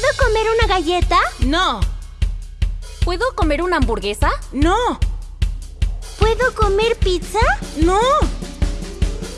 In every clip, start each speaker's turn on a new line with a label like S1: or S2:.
S1: ¿Puedo comer una galleta?
S2: No.
S3: ¿Puedo comer una hamburguesa?
S2: No.
S1: ¿Puedo comer pizza?
S2: No.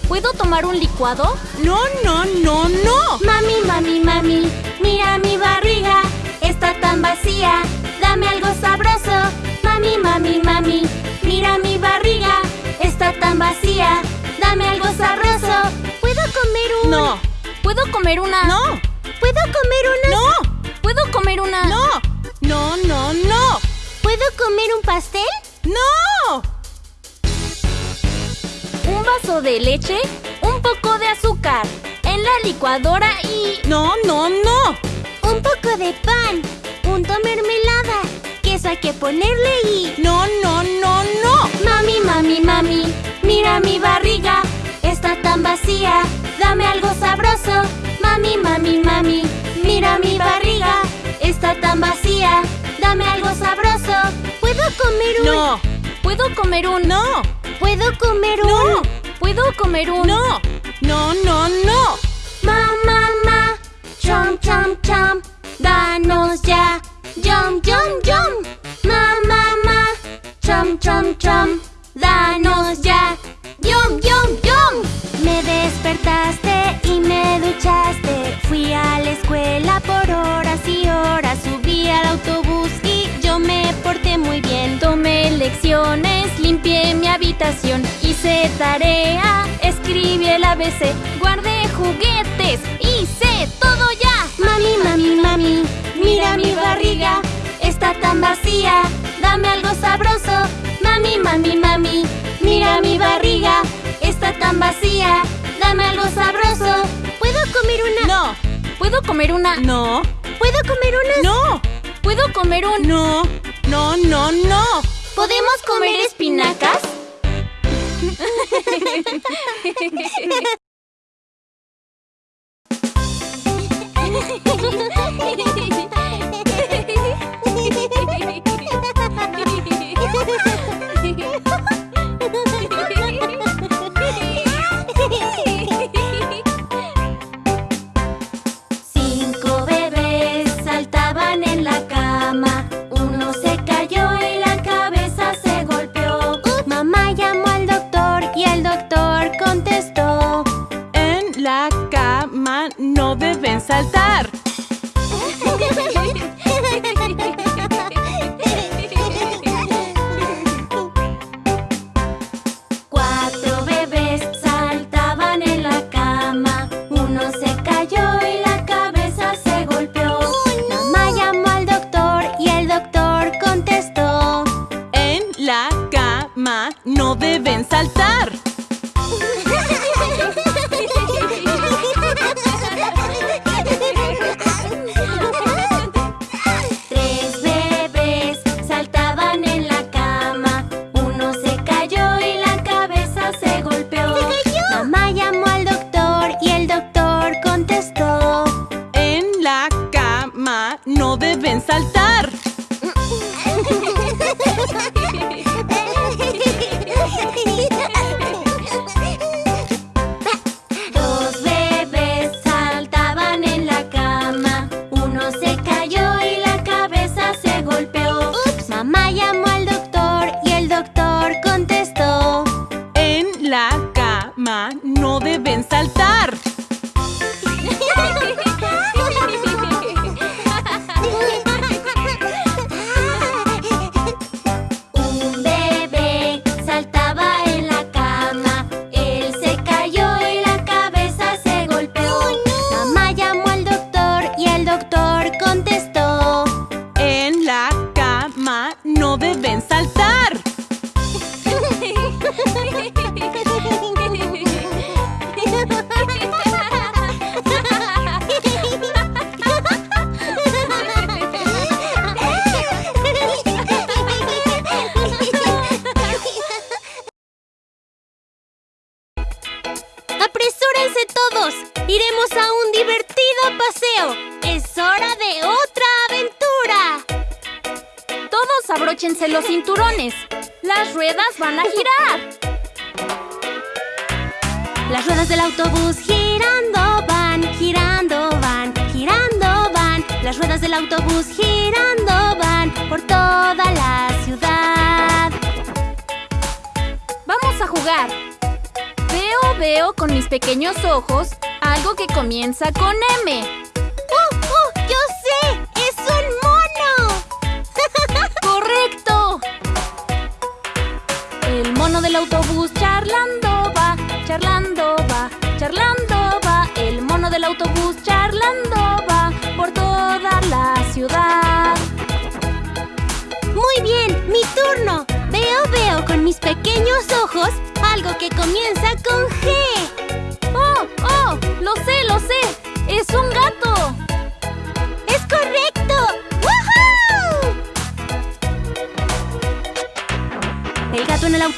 S3: ¿Puedo tomar un licuado?
S2: No, no, no, no.
S1: Mami, mami, mami, mira mi barriga. Está tan vacía. Dame algo sabroso. Mami, mami, mami, mira mi barriga. Está tan vacía. Dame algo sabroso. ¿Puedo comer un...?
S2: No.
S3: ¿Puedo comer una...?
S2: No.
S1: ¿Puedo comer una...?
S2: No.
S3: ¿Puedo comer una...?
S2: No. No, no, no.
S1: ¿Puedo comer un pastel?
S2: No.
S3: Un vaso de leche, un poco de azúcar, en la licuadora y...
S2: No, no, no.
S1: Un poco de pan, punto mermelada. Queso hay que ponerle y...
S2: No, no, no, no.
S1: Mami, mami, mami, mira mi barriga. Está tan vacía. Dame algo sabroso. Mami, mami, mami, mira mi barriga. Está tan vacía. Dame algo sabroso. ¿Puedo comer un...?
S2: No.
S3: ¿Puedo comer un...?
S2: No.
S1: ¿Puedo comer un...?
S2: No.
S3: ¿Puedo comer un...?
S2: No. No, no, no.
S1: Ma, ma, ma. Chom, chom, chom. Danos ya. Yum, yum, yum. Ma, ma, ma. Chom, chom, chom. Danos ya. Yum, yum, yum. Despertaste y me duchaste. Fui a la escuela por horas y horas. Subí al autobús y yo me porté muy bien.
S3: Tomé lecciones, limpié mi habitación, hice tarea, escribí el ABC, guardé juguetes, hice todo ya.
S1: Mami, mami, mami, mira mi barriga, está tan vacía, dame algo sabroso. Mami, mami, mami, mira mi barriga, ¿Puedo comer una?
S2: No.
S3: ¿Puedo comer una?
S2: No.
S1: ¿Puedo comer
S3: un...?
S2: No. No, no, no.
S1: ¿Podemos comer espinacas? cama
S2: no deben saltar.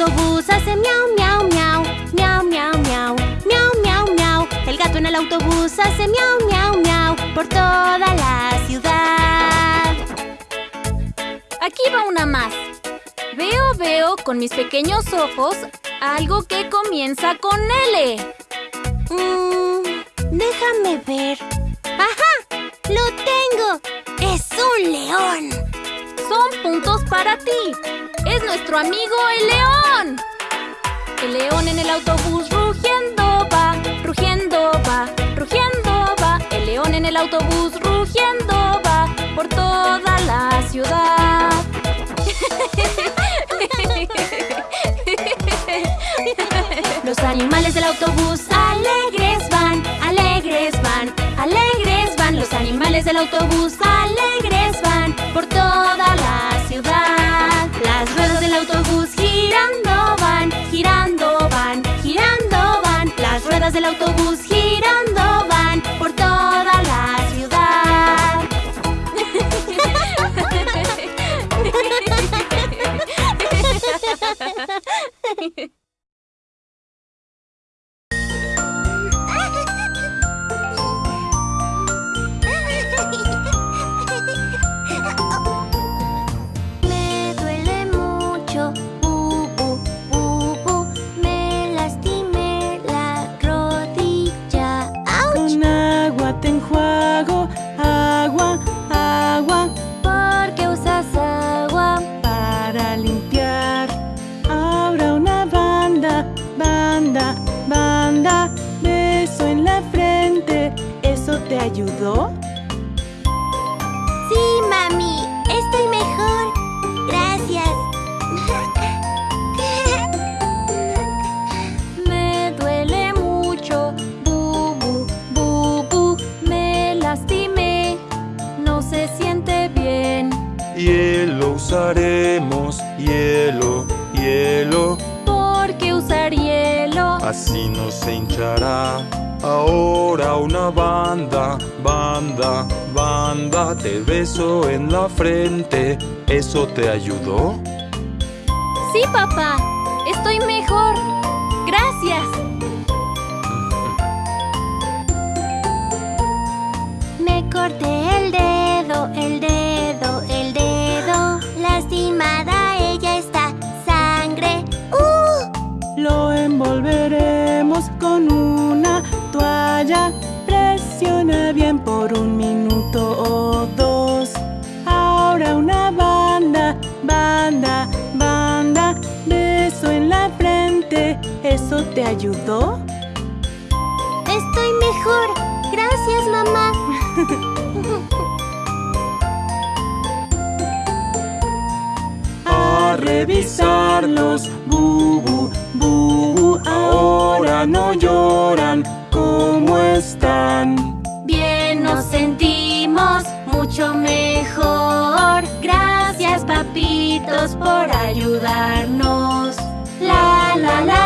S1: Autobús hace miau, miau, miau, miau, miau, miau, miau, miau, miau. El gato en el autobús hace miau, miau, miau por toda la ciudad.
S3: Aquí va una más. Veo, veo con mis pequeños ojos algo que comienza con L.
S1: Mm, déjame ver. ¡Ajá! ¡Lo tengo! ¡Es un león!
S3: Son puntos para ti. Es nuestro amigo el león. El león en el autobús rugiendo va, rugiendo va, rugiendo va. El león en el autobús rugiendo va por toda la ciudad.
S1: Los animales del autobús alegres van, alegres van, alegres van. Los animales del autobús alegres
S2: ayudó?
S1: Sí, mami, estoy mejor. Gracias.
S3: Me duele mucho, bu, bu, bu, bu. Me lastimé, no se siente bien.
S4: Hielo usaremos, hielo, hielo,
S3: ¿Por qué usar hielo?
S4: así no se hinchará. Ahora una banda, banda, banda, te beso en la frente. ¿Eso te ayudó?
S3: Sí, papá, estoy mejor.
S2: Por un minuto o dos. Ahora una banda, banda, banda. Beso en la frente. ¿Eso te ayudó?
S1: Estoy mejor. Gracias, mamá.
S4: A revisarlos, bubu, bubu, ahora no lloran.
S1: Por ayudarnos. La la la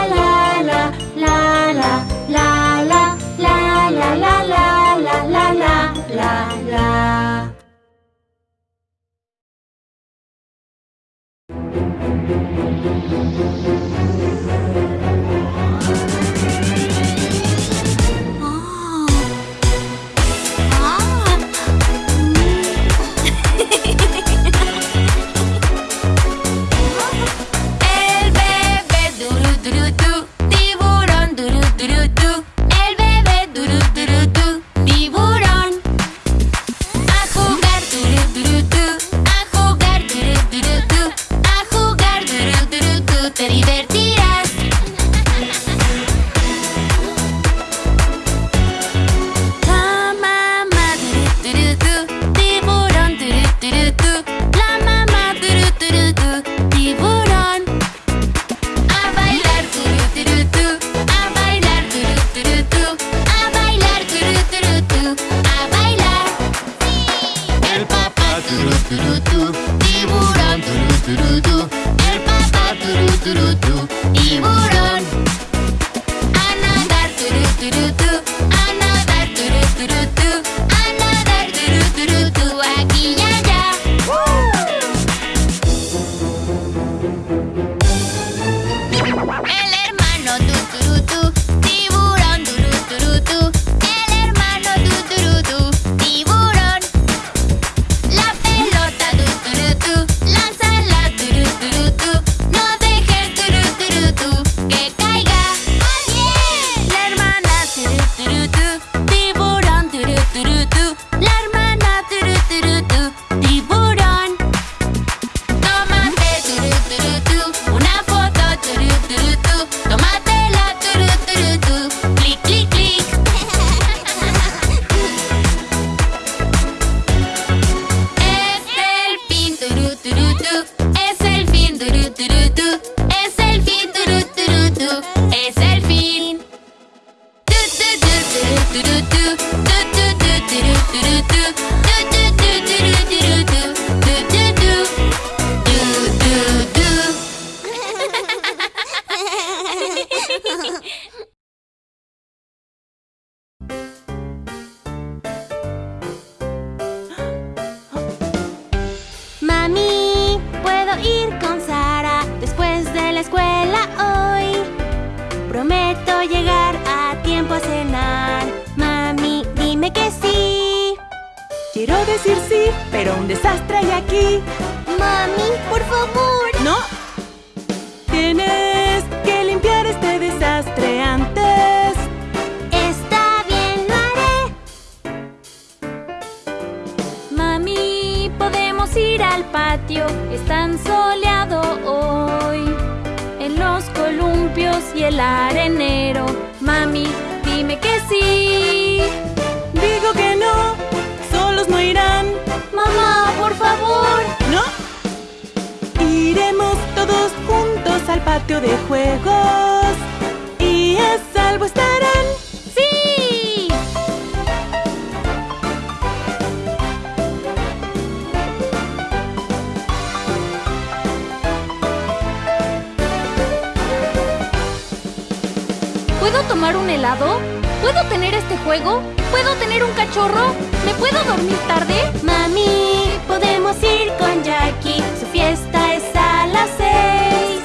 S3: cachorro? ¿Me puedo dormir tarde?
S1: Mami, podemos ir con Jackie. Su fiesta es a las seis.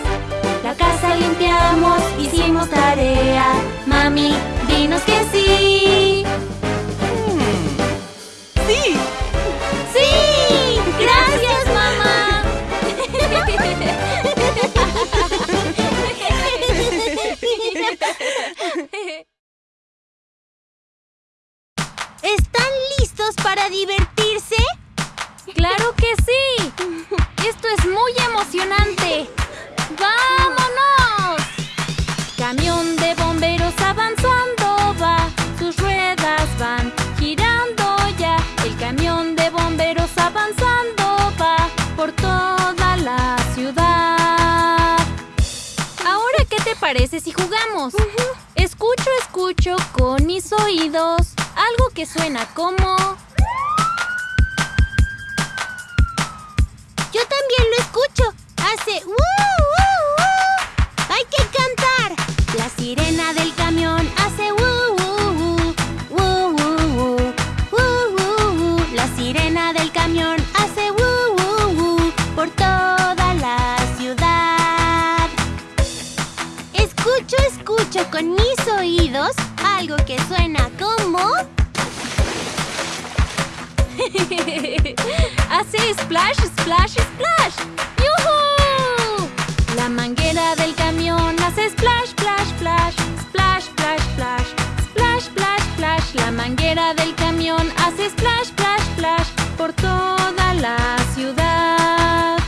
S1: La casa limpiamos, hicimos tarea. Mami, dinos que sí.
S3: Escucho, escucho con mis oídos algo que suena como...
S1: Yo también lo escucho. Hace ¡uh, uh, uh! Hay que cantar. La sirena del Escucho, con mis oídos algo que suena como...
S3: Hace splash, splash, splash. ¡Yujú! La manguera del camión hace splash, splash, splash. Splash, splash, splash. Splash, splash, splash. La manguera del camión hace splash, splash, splash. Por toda la ciudad.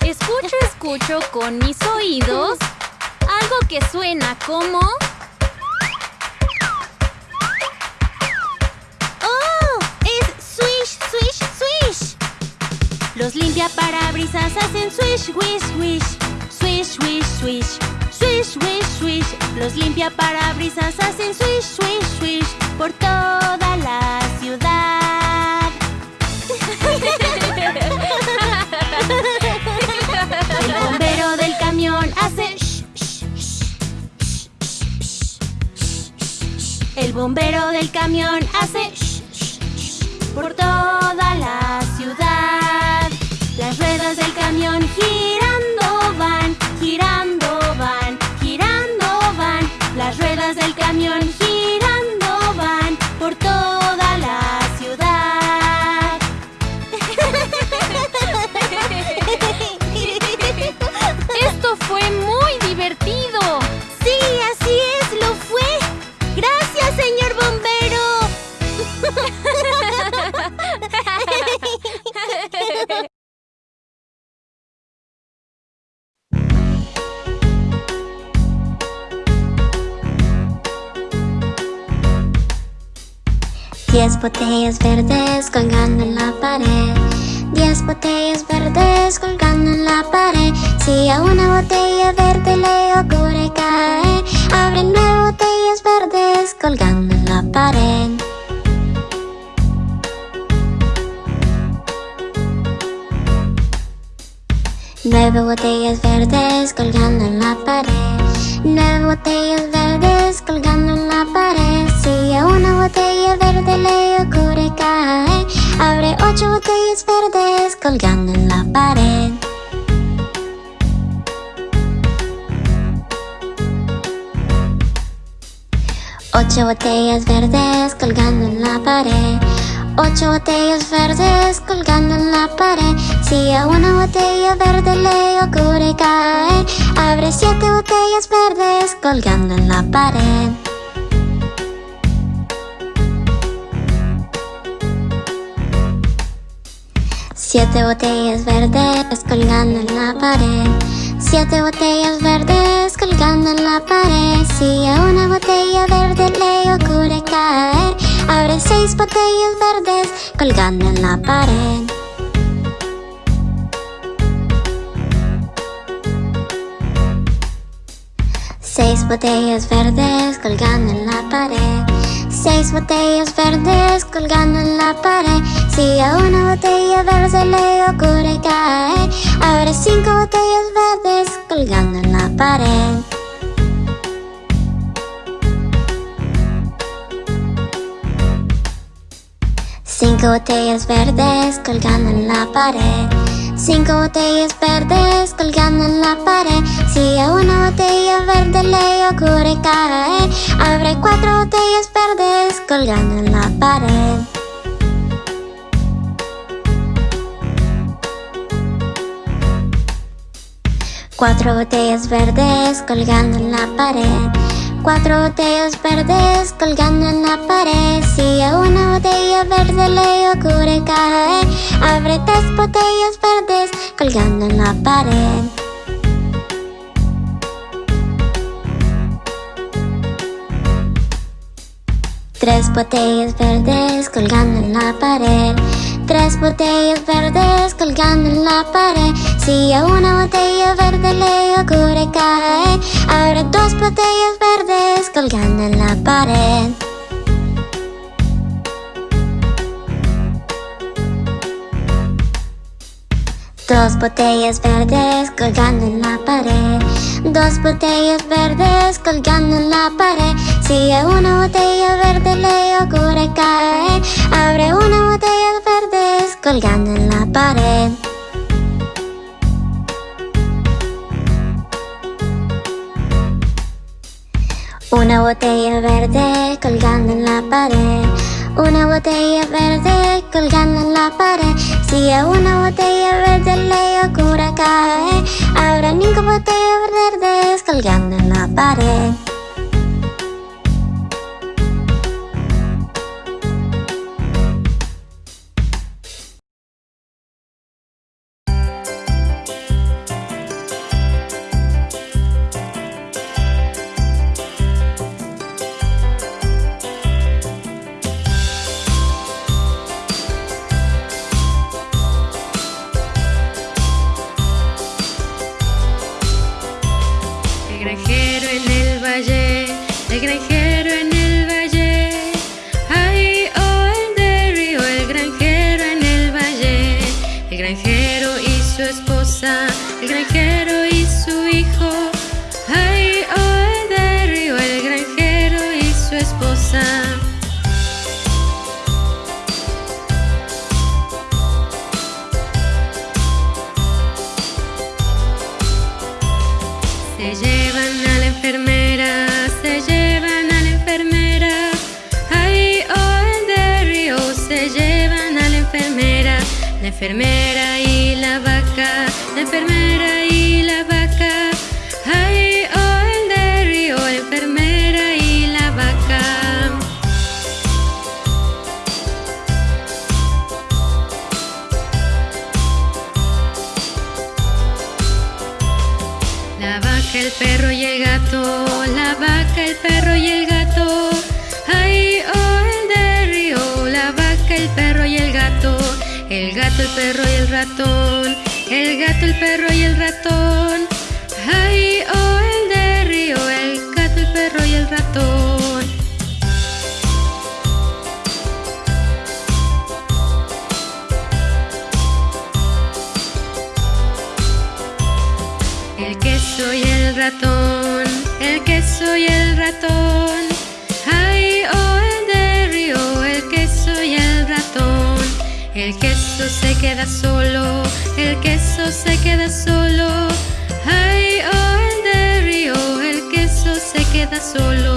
S3: Escucho, escucho con mis oídos algo que suena como...
S1: ¡Oh! ¡Es swish, swish, swish! Los limpiaparabrisas hacen swish, wish, wish. Swish, wish, swish. Swish, wish, swish. Los limpiaparabrisas hacen swish, swish, swish. Por toda la ciudad. El bombero del camión hace shh, shh, shh, por toda la ciudad. Las ruedas del camión girando van, girando van, girando van. Las ruedas del camión girando van por toda la ciudad.
S3: Esto fue muy
S5: botellas verdes colgando en la pared. Diez botellas verdes colgando en la pared. Si a una botella verde le ocurre caer Abre nueve botellas verdes colgando en la pared. Nueve botellas verdes colgando en la pared. Nueve botellas verdes colgando en la pared Si a una botella verde le ocurre caer Abre ocho botellas verdes colgando en la pared. Ocho botellas verdes colgando en la pared. Ocho botellas verdes colgando en la pared. Si a una botella verde le ocurre caer Abre siete botellas verdes colgando en la pared Siete botellas verdes colgando en la pared. Siete botellas verdes colgando en la pared. Si a una botella verde le ocurre caer Abre seis botellas verdes colgando en la pared. Seis botellas verdes colgando en la pared Seis botellas verdes colgando en la pared. Si a una botella verde le ocurre caer Abre cinco botellas verdes colgando en la pared. Cinco botellas verdes colgando en la pared Cinco botellas verdes colgando en la pared. Si a una botella verde le ocurre caer Abre cuatro botellas verdes colgando en la pared. Cuatro botellas verdes colgando en la pared Cuatro botellas verdes colgando en la pared. Si a una botella verde le ocurre caer Abre tres botellas verdes colgando en la pared. Tres botellas verdes colgando en la pared. Tres botellas verdes colgando en la pared Si a una botella verde le ocurre caer Abre dos botellas verdes colgando en la pared. Dos botellas verdes colgando en la pared. Dos botellas verdes colgando en la pared. Si a una botella verde le ocurre caer Abre una botella verdes colgando en la pared Una botella verde colgando en la pared. Una botella verde colgando en la pared. Si a una botella verde le ocurre caer Habrá cinco botellas verdes colgando en la pared
S6: enfermera y la vaca, la enfermera y la vaca. Gato, el perro y el ratón. Ay, oh, el de río, el gato, el perro y el ratón. El queso y el ratón, el queso y el ratón. Ay, oh, el de río, el queso y el ratón. El queso se queda solo, el queso se queda solo. Ay, oh, el río, el queso se queda solo.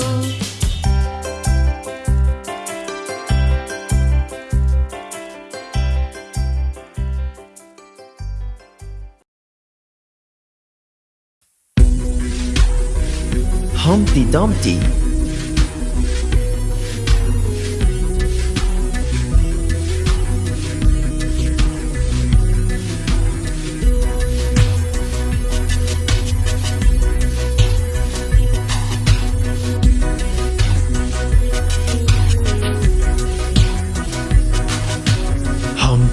S7: Humpty Dumpty.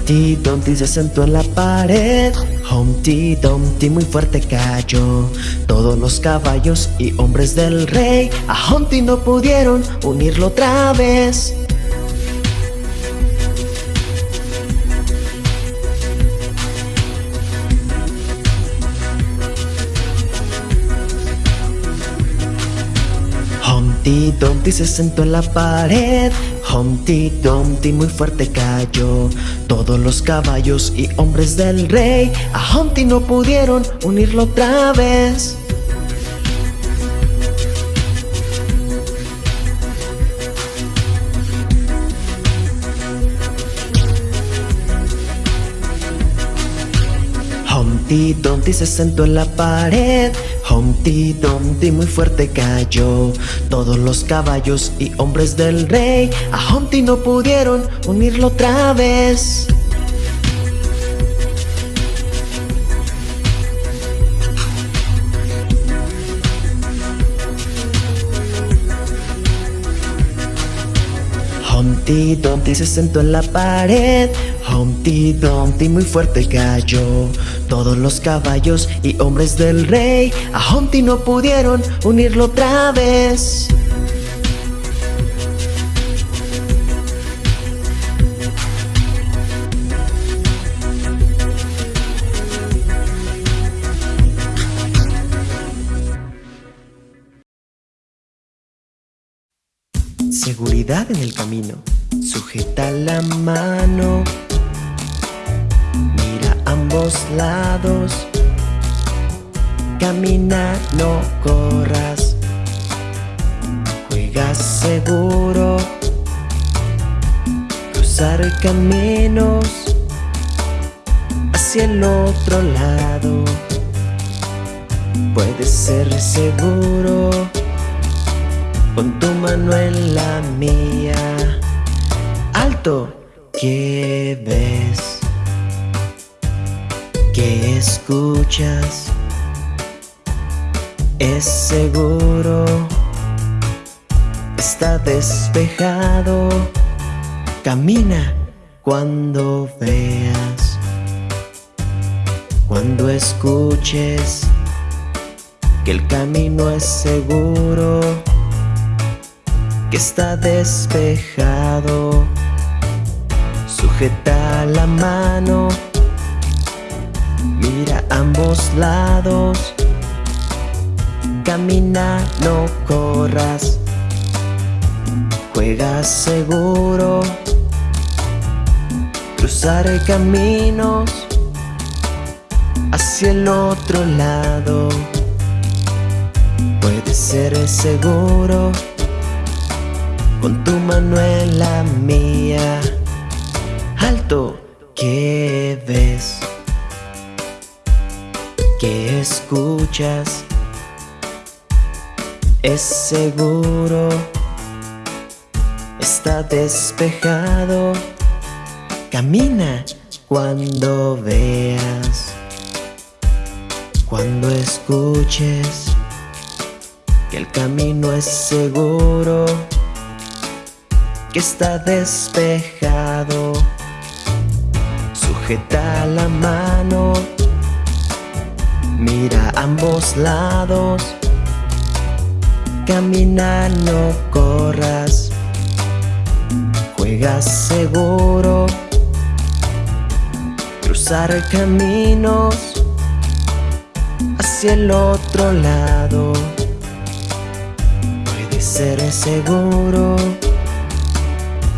S7: Humpty Dumpty se sentó en la pared. Humpty Dumpty muy fuerte cayó. Todos los caballos y hombres del rey a Humpty no pudieron unirlo otra vez. Humpty Dumpty se sentó en la pared. Humpty Dumpty muy fuerte cayó. Todos los caballos y hombres del rey a Humpty no pudieron unirlo otra vez. Humpty Dumpty se sentó en la pared. Humpty Dumpty muy fuerte cayó. Todos los caballos y hombres del rey a Humpty no pudieron unirlo otra vez. Humpty Dumpty se sentó en la pared. Humpty Dumpty muy fuerte cayó. Todos los caballos y hombres del rey a Humpty no pudieron unirlo otra vez. Seguridad en el camino. Sujeta la mano. Ambos lados. Camina, no corras. Juega seguro. Cruzar caminos hacia el otro lado. Puedes ser seguro con tu mano en la mía. Alto, ¿qué ves? ¿Qué escuchas? Es seguro, está despejado. Camina cuando veas, cuando escuches que el camino es seguro que está despejado. Sujeta la mano, mira ambos lados. Camina, no corras. Juega seguro. Cruzar caminos hacia el otro lado. Puede ser seguro con tu mano en la mía. Alto, ¿qué ves? ¿Qué escuchas? Es seguro, está despejado. Camina cuando veas, cuando escuches que el camino es seguro que está despejado. sujeta la mano, mira a ambos lados, camina, no corras, juega seguro, cruzar caminos hacia el otro lado, puede ser seguro,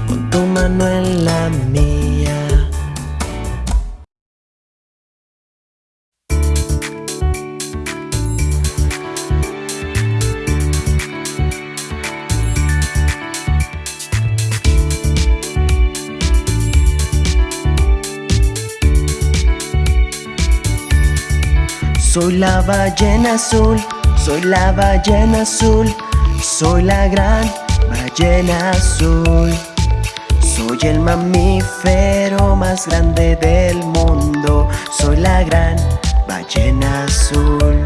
S7: con tu mano en la mía. Soy la ballena azul, soy la ballena azul, soy la gran ballena azul. Soy el mamífero más grande del mundo, soy la gran ballena azul.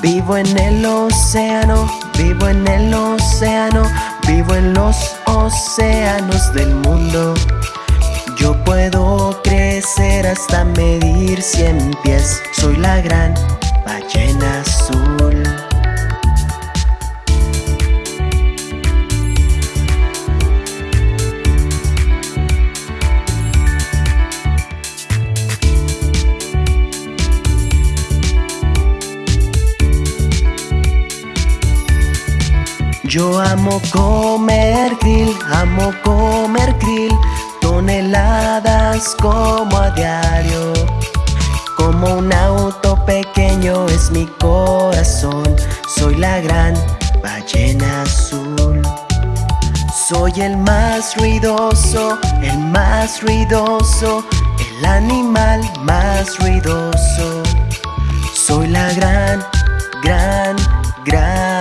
S7: Vivo en el océano, vivo en el océano, vivo en los océanos del mundo. Yo puedo crecer hasta medir cien pies. Soy la gran ballena azul. Yo amo comer krill, amo comer krill, toneladas como a diario. Como un auto pequeño es mi corazón, soy la gran ballena azul. Soy el más ruidoso, el más ruidoso, el animal más ruidoso. Soy la gran, gran, gran,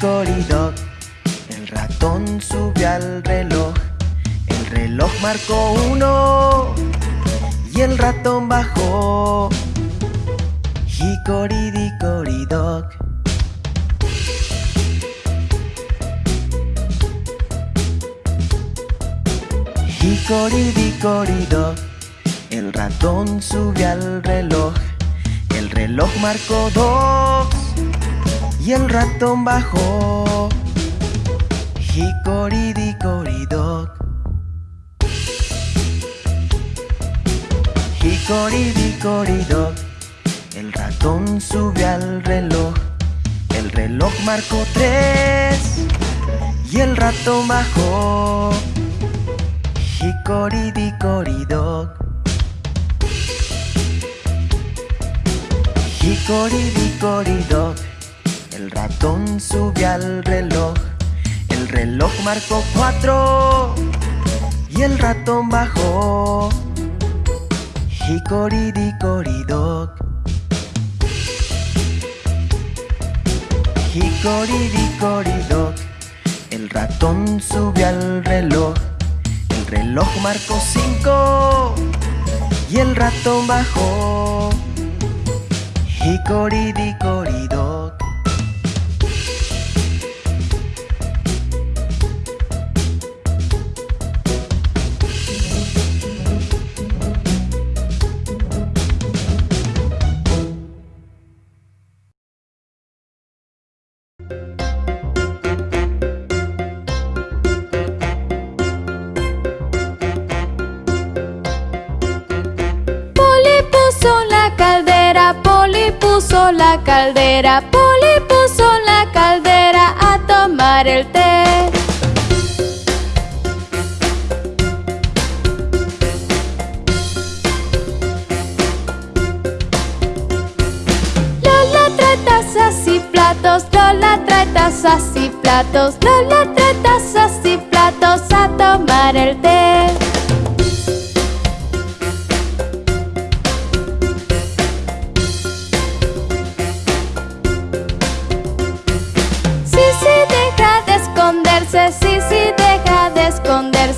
S7: Hickory-dickory-dock El ratón subió al reloj. El reloj marcó uno. Y el ratón bajó. Hickory-dickory-dock Hickory-dickory-dock El ratón subió al reloj. El reloj marcó dos y el ratón bajó. Hickory-dickory-dock. Hickory-dickory-dock. El ratón subió al reloj. El reloj marcó tres y el ratón bajó. Hickory-dickory-dock. Hickory-dickory-dock. Subió al reloj. El reloj marcó cuatro y el ratón bajó. Hickory-dickory-dock. Hickory-dickory-dock. El ratón subió al reloj. El reloj marcó cinco y el ratón bajó. Hickory-dickory-dock.
S3: Caldera, Poli puso la caldera a tomar el té. Lola trae tazas y platos, Lola trae tazas
S8: y platos, doble tres tazas y platos a tomar el té.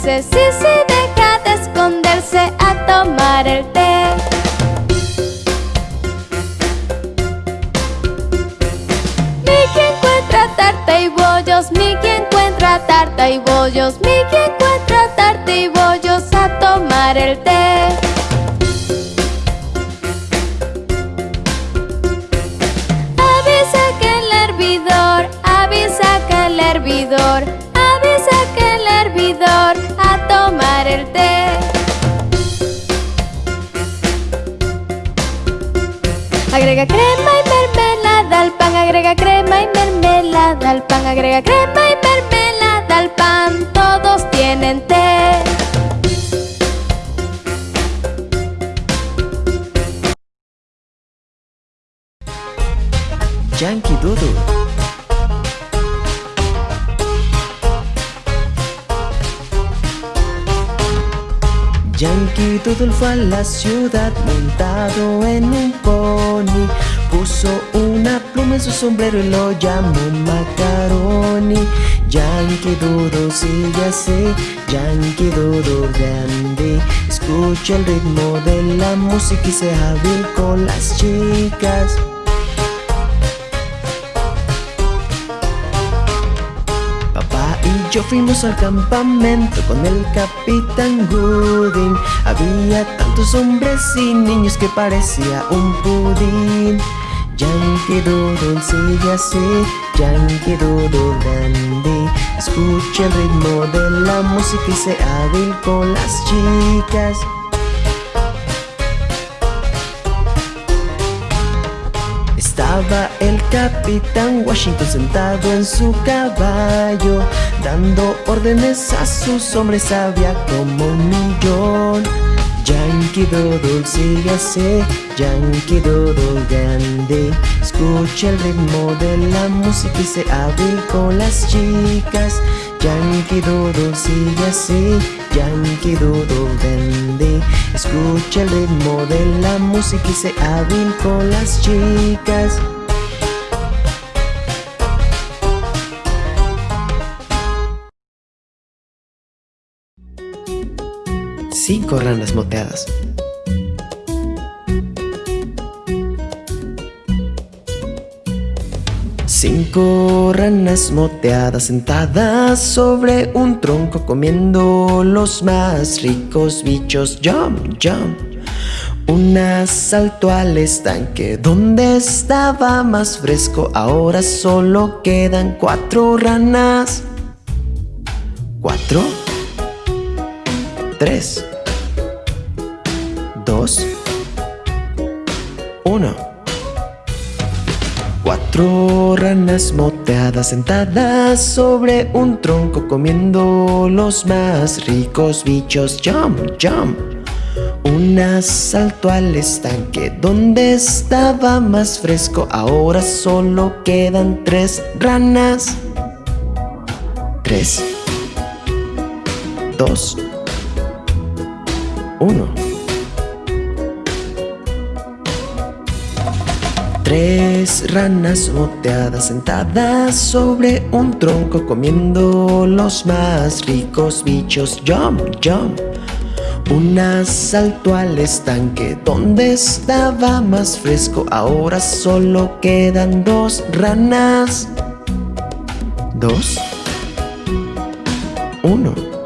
S8: Sí, sí, deja de esconderse a tomar el té. Mickey encuentra tarta y bollos, Mickey encuentra tarta y bollos, Mickey encuentra tarta y bollos a tomar el té. Avisa que el hervidor, avisa que el hervidor, Agrega crema y mermelada al pan, agrega crema y mermelada al pan, agrega crema y mermelada
S7: Doodle fue a la ciudad montado en un pony. Puso una pluma en su sombrero y lo llamó Macaroni. Yankee Doodle sigue así, Yankee Doodle grande. Escucha el ritmo de la música y sea hábil con las chicas yo fuimos al campamento con el capitán Gooding. Había tantos hombres y niños que parecía un pudín. Yankee Doodle sigue así, Yankee Doodle dandy. Escucha el ritmo de la música y sé hábil con las chicas Estaba el capitán Washington sentado en su caballo Dando órdenes a sus hombres había como un millón. Yankee Doodle sigue así, Yankee Doodle grande. Escucha el ritmo de la música y sé hábil con las chicas. Yankee Doodle sigue así, Yankee Doodle grande. Escucha el ritmo de la música y sé hábil con las chicas Cinco ranas moteadas. Cinco ranas moteadas sentadas sobre un tronco comiendo los más ricos bichos. Jump, jump. Una saltó al estanque donde estaba más fresco. Ahora solo quedan cuatro ranas. Cuatro. Tres. Dos. Uno. Cuatro ranas moteadas sentadas sobre un tronco comiendo los más ricos bichos. Jump, jump. Una saltó al estanque donde estaba más fresco. Ahora solo quedan tres ranas. Tres. Dos. Uno. Tres ranas moteadas sentadas sobre un tronco comiendo los más ricos bichos. Jump, jump. Una saltó al estanque donde estaba más fresco. Ahora solo quedan dos ranas. Dos. Uno.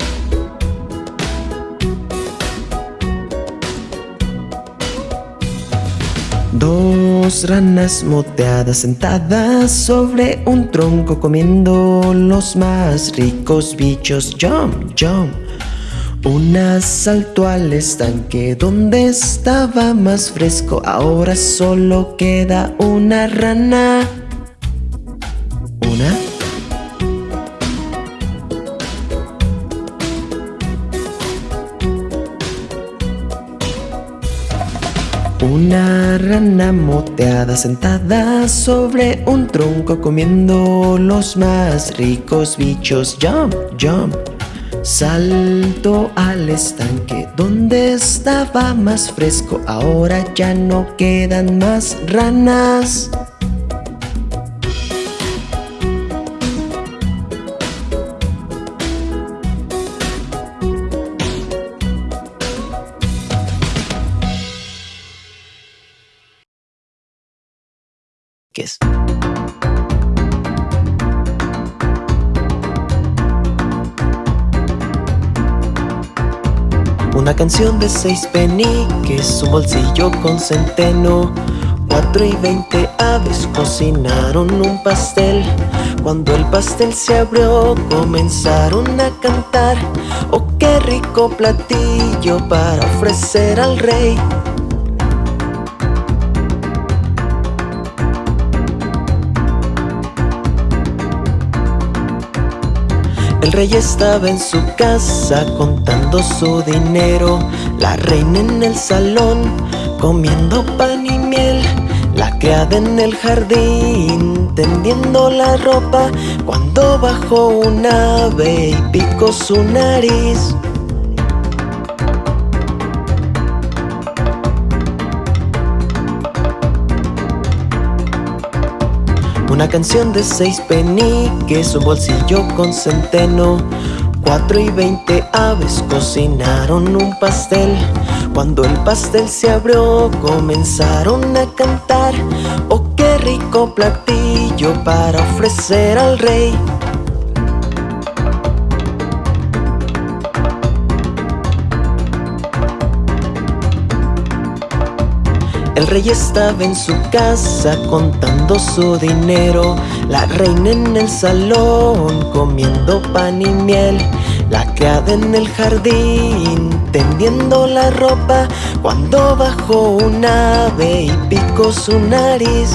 S7: Dos ranas moteadas sentadas sobre un tronco comiendo los más ricos bichos. Jump, jump. Una saltó al estanque donde estaba más fresco. Ahora solo queda una rana. Rana moteada sentada sobre un tronco comiendo los más ricos bichos. Jump, jump. Salto al estanque donde estaba más fresco. Ahora ya no quedan más ranas. Una canción de seis peniques, un bolsillo con centeno. Cuatro y veinte aves cocinaron un pastel. Cuando el pastel se abrió, comenzaron a cantar. Oh, qué rico platillo para ofrecer al rey. El rey estaba en su casa contando su dinero, la reina en el salón comiendo pan y miel, la criada en el jardín tendiendo la ropa. Cuando bajó un ave y picó su nariz. Una canción de seis peniques, un bolsillo con centeno. Cuatro y veinte aves cocinaron un pastel. Cuando el pastel se abrió, comenzaron a cantar. Oh, qué rico platillo para ofrecer al rey. El rey estaba en su casa contando su dinero, la reina en el salón comiendo pan y miel, la criada en el jardín tendiendo la ropa cuando bajó un ave y picó su nariz.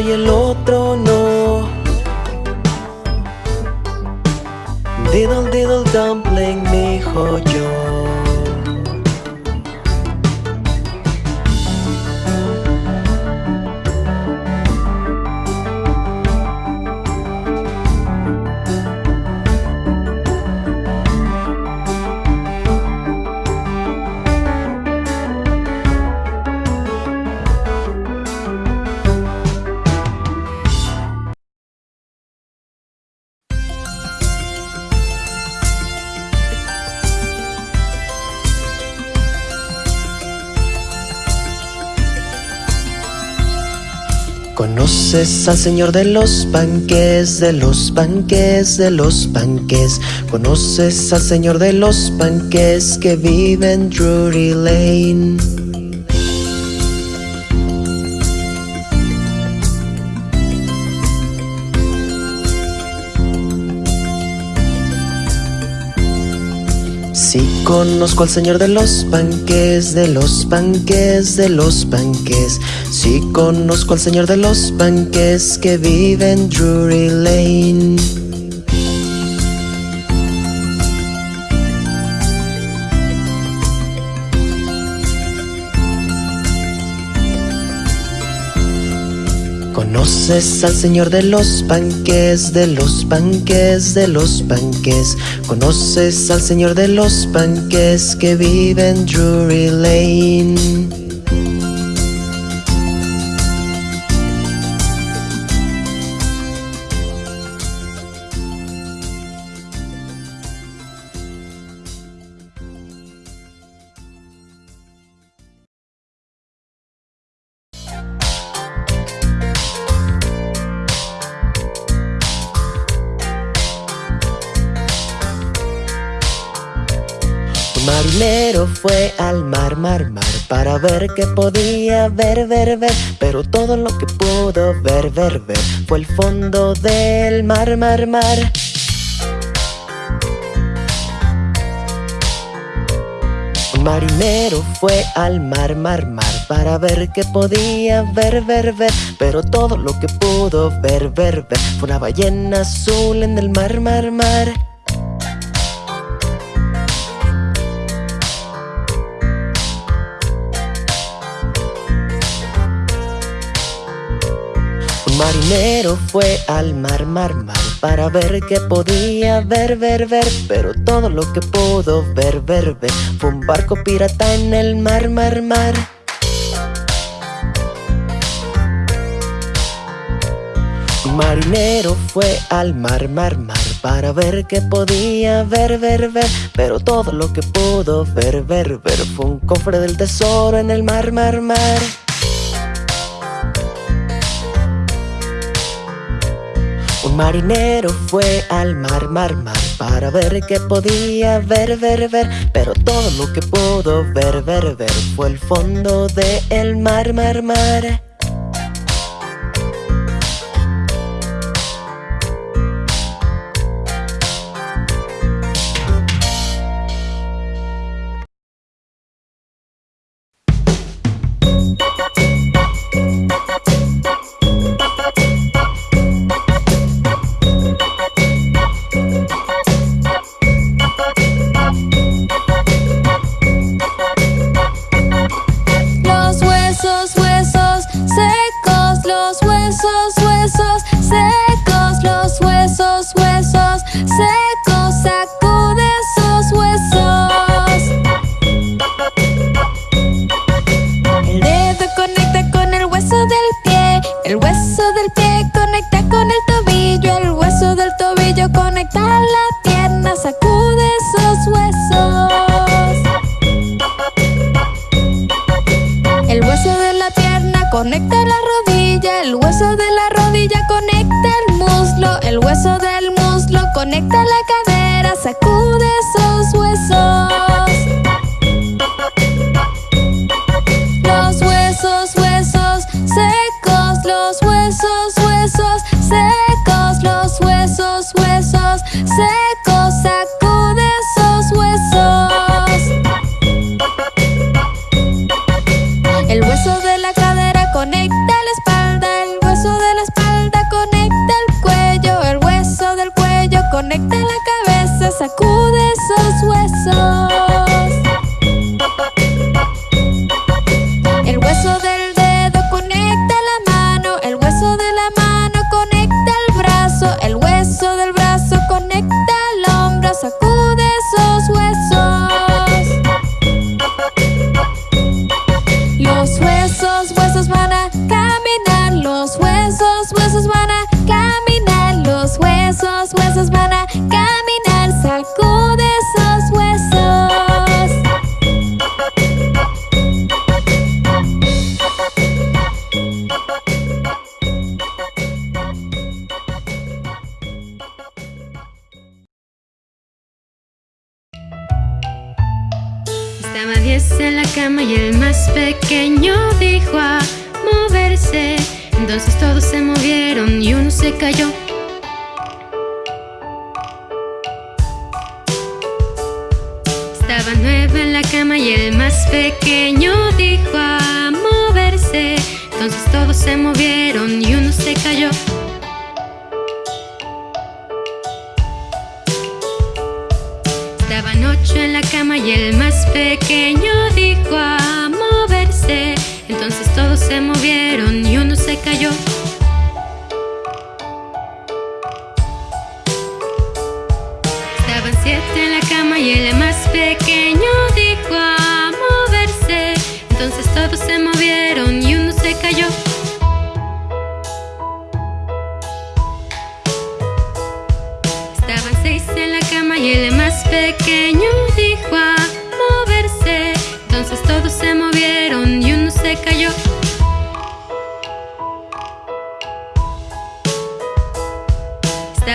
S7: Y el otro no. Diddle diddle dumpling, mi hijo ¿Conoces al señor de los panques, de los panques, de los panques? ¿Conoces al señor de los panques que vive en Drury Lane? Sí conozco al señor de los panques, de los panques, de los panques. Sí conozco al señor de los panques que vive en Drury Lane. ¿Conoces al señor de los panques, de los panques, de los panques? ¿Conoces al señor de los panques que vive en Drury Lane? Mar, mar, Para ver qué podía ver, ver, ver. Pero todo lo que pudo ver, ver, ver Fue el fondo del mar, mar, mar. Un marinero fue al mar, mar, mar Para ver qué podía ver, ver, ver. Pero todo lo que pudo ver, ver, ver Fue una ballena azul en el mar, mar, mar Un marinero fue al mar, mar, mar Para ver qué podía ver, ver, ver Pero todo lo que pudo ver, ver, ver Fue un barco pirata en el mar, mar, mar. Marinero fue al mar, mar, mar Para ver qué podía ver, ver, ver Pero todo lo que pudo ver, ver, ver Fue un cofre del tesoro en el mar, mar, mar marinero fue al mar, mar, mar Para ver qué podía ver, ver, ver. Pero todo lo que pudo ver, ver, ver Fue el fondo del mar, mar, mar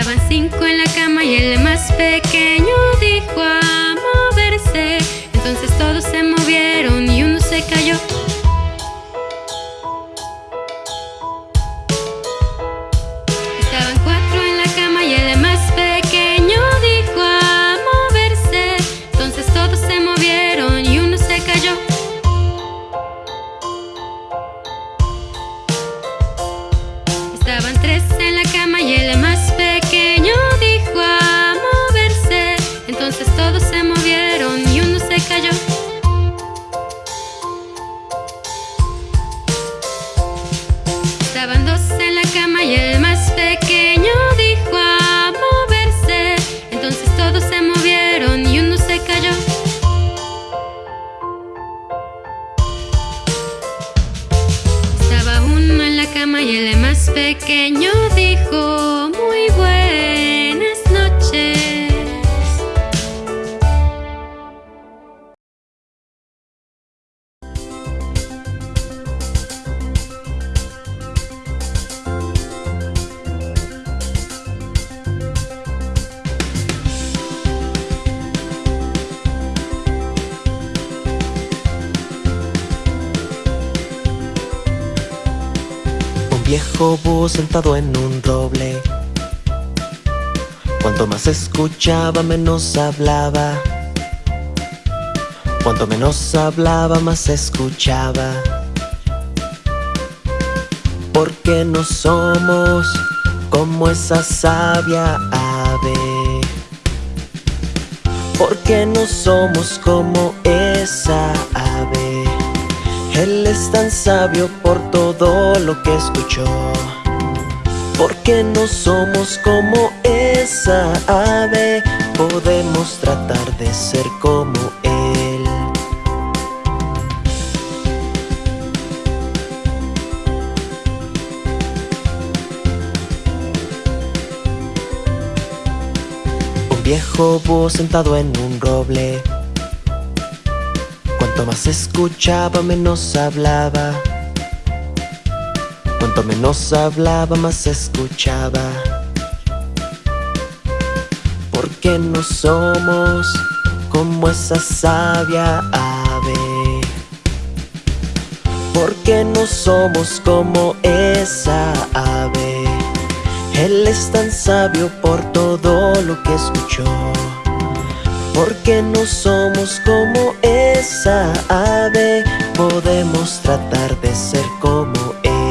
S6: Estaban cinco en la cama y el más pequeño dijo a moverse. Entonces todos se movieron y uno se cayó.
S7: Menos hablaba. Cuanto menos hablaba, más escuchaba. Porque no somos como esa sabia ave. Porque no somos como esa ave. Él es tan sabio por todo lo que escuchó. Porque no somos como esa ave, podemos tratar de ser como Él. Un viejo búho sentado en un roble. Cuanto más escuchaba, menos hablaba. Cuanto menos hablaba, más escuchaba. Porque no somos como esa sabia ave. Porque no somos como esa ave. Él es tan sabio por todo lo que escuchó. Porque no somos como esa ave, podemos tratar de ser como Él.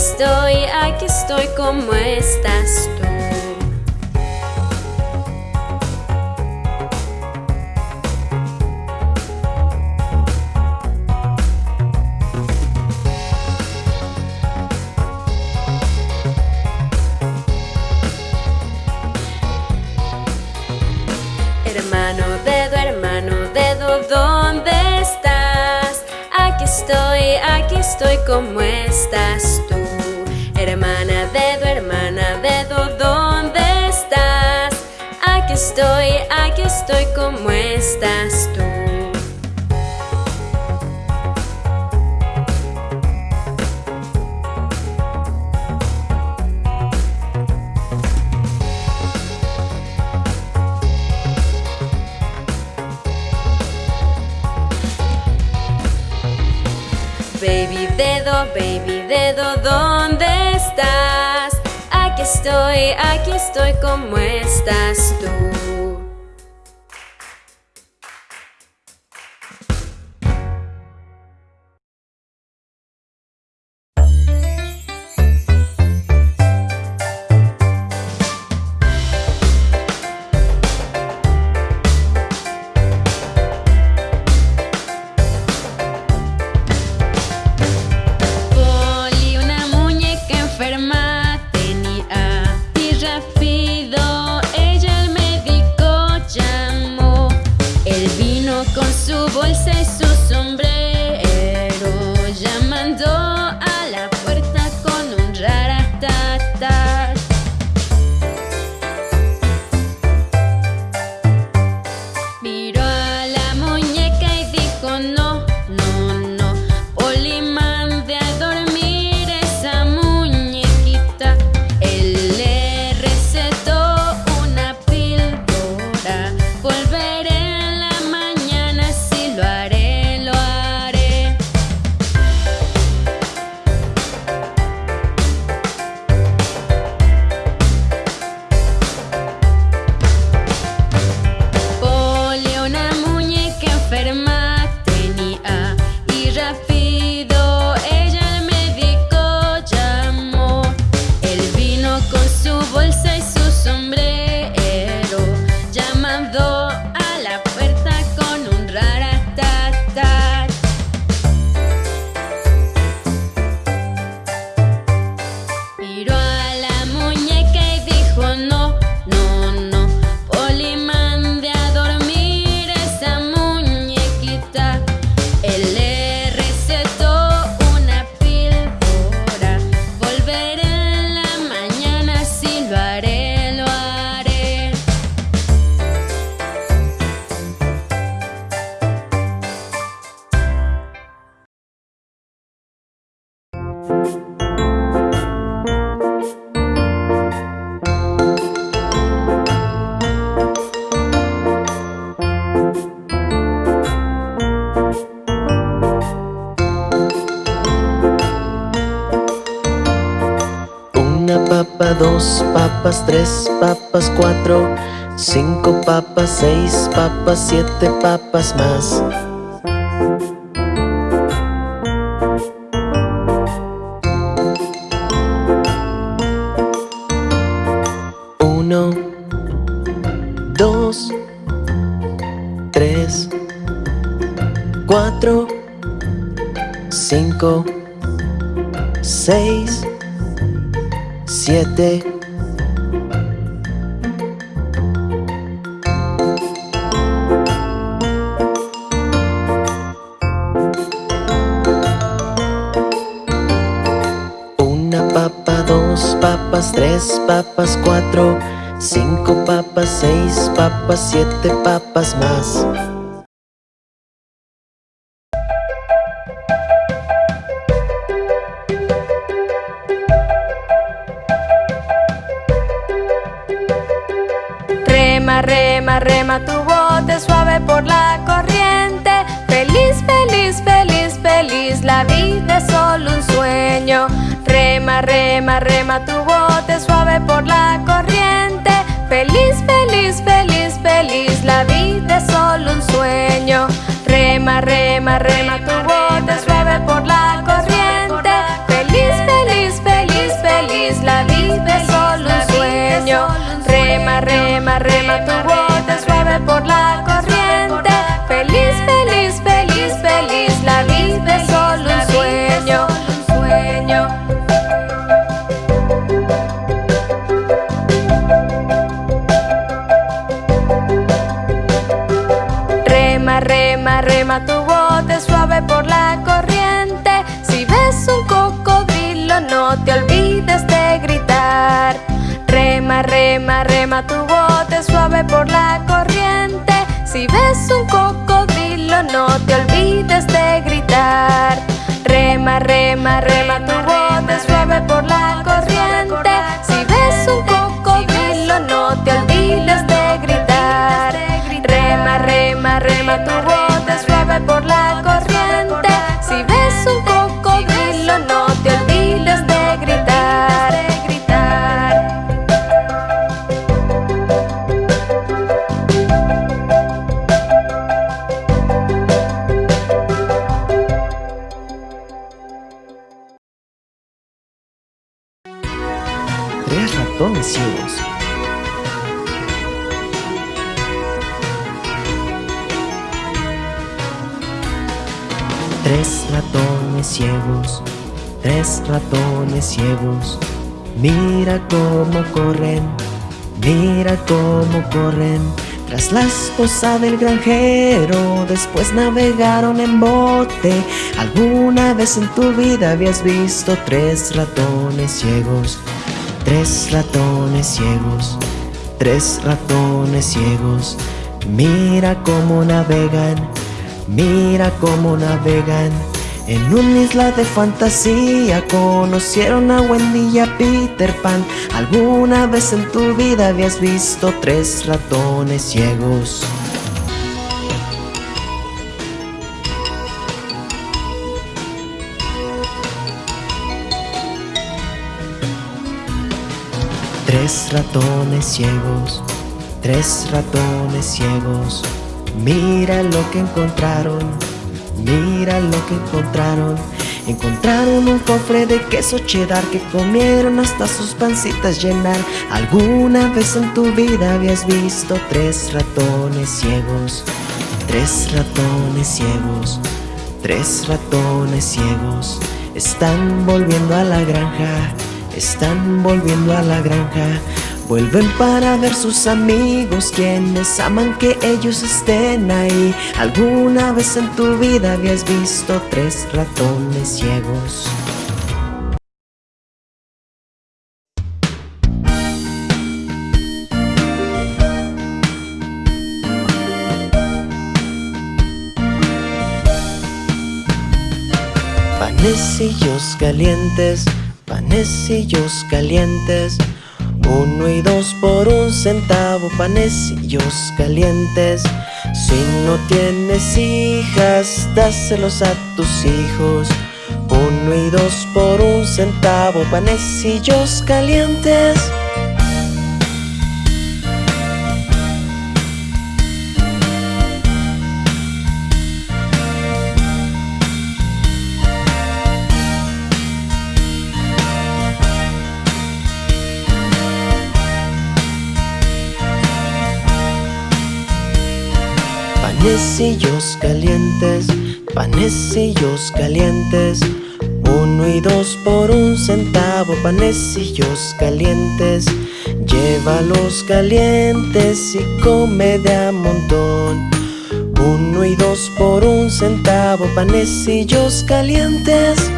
S1: estoy, aquí estoy como estás tú. Hermano, dedo, hermano, dedo, ¿dónde estás? Aquí estoy, aquí estoy, ¿cómo estás
S9: estoy, aquí estoy, ¿cómo estás tú? Baby dedo, baby dedo. Aquí estoy, aquí estoy, ¿cómo estás tú?
S7: Papas, siete papas más. Uno, dos, tres, cuatro, cinco, seis, siete. Papas, cuatro, cinco papas, seis papas, siete papas más.
S8: Rema, rema, rema tu bote suave por la corriente. Feliz, feliz, feliz, feliz, la vida es solo un sueño. Rema, rema, rema tu por la corriente. Feliz, feliz, feliz, feliz, la vida es solo un sueño. Rema, rema, rema tu bote suave por la corriente. Feliz, feliz, feliz, feliz, la vida es solo un sueño. Rema, rema, rema tu bote tu bote suave por la corriente. Si ves un cocodrilo no te olvides de gritar. Rema, rema, rema
S7: Mira cómo corren, mira cómo corren. Tras la esposa del granjero, después navegaron en bote. ¿Alguna vez en tu vida habías visto tres ratones ciegos? Tres ratones ciegos, tres ratones ciegos. Mira cómo navegan, mira cómo navegan. En una isla de fantasía conocieron a Wendy y a Peter Pan. ¿Alguna vez en tu vida habías visto tres ratones ciegos? Tres ratones ciegos, tres ratones ciegos. Mira lo que encontraron, mira lo que encontraron. Encontraron un cofre de queso cheddar que comieron hasta sus pancitas llenar. ¿Alguna vez en tu vida habías visto tres ratones ciegos? Tres ratones ciegos, tres ratones ciegos. Están volviendo a la granja, están volviendo a la granja. Vuelven para ver sus amigos quienes aman que ellos estén ahí. ¿Alguna vez en tu vida habías visto tres ratones ciegos? Panecillos calientes, panecillos calientes. Uno y dos por un centavo, panecillos calientes. Si no tienes hijas, dáselos a tus hijos. Uno y dos por un centavo, panecillos calientes. Panecillos calientes, panecillos calientes. Uno y dos por un centavo, panecillos calientes. Llévalos calientes y come de a montón. Uno y dos por un centavo, panecillos calientes.